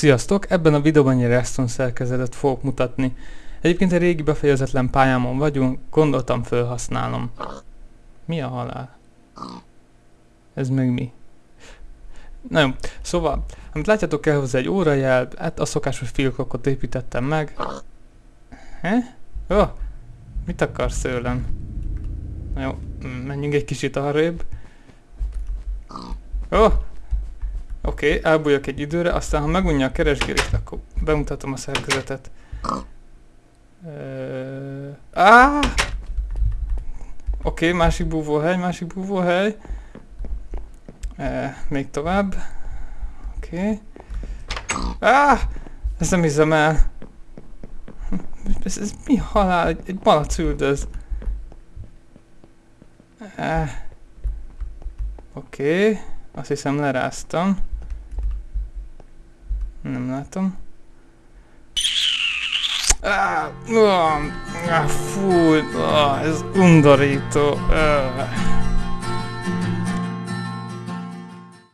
Sziasztok! Ebben a videóban egy redstone szerkezetet fogok mutatni. Egyébként egy régi befejezetlen pályámon vagyunk, gondoltam felhasználnom. Mi a halál? Ez meg mi? Na jó, szóval, amit látjátok kell hozzá egy órajel, hát a szokásos filkokot építettem meg. He? Oh, mit akarsz tőlem? Na jó, menjünk egy kicsit arrébb. Oh, Oké, okay, elbújok egy időre, aztán ha megunja a keresgélést, akkor bemutatom a szerkezetet. Uh, ah! Oké, okay, másik búvóhely, másik búvóhely. Uh, még tovább. Oké. Okay. Ah! Ezt nem hiszem el. Ez, ez mi halál? Egy, egy malac üldöz. Uh, Oké. Okay. Azt hiszem leráztam. Nem látom. Ah, ah, fú, ah, ez undorító. Ah.